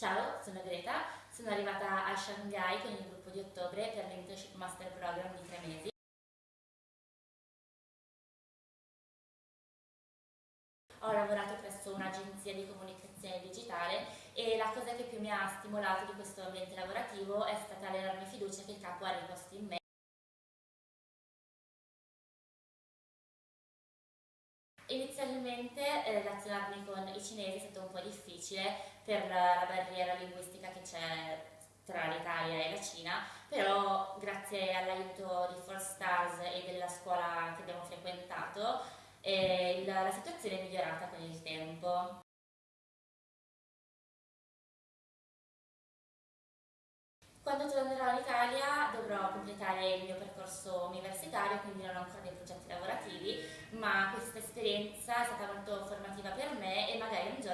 Ciao, sono Greta, sono arrivata a Shanghai con il gruppo di ottobre per l'Internship Master Program di tre mesi. Ho lavorato presso un'agenzia di comunicazione digitale e la cosa che più mi ha stimolato di questo ambiente lavorativo è stata l'enorme fiducia che il capo ha riposto in me Inizialmente eh, relazionarmi con i cinesi è stato un po' difficile per la, barriera linguistica che c'è tra l'Italia e la Cina, però grazie all'aiuto di Four Stars e della scuola che abbiamo frequentato eh, la, la situazione è migliorata con il tempo. Quando tornerò in Italia dovrò completare il mio percorso universitario, quindi non ho ancora dei progetti lavorativi, ma questa esperienza è stata molto formativa per me e magari un giorno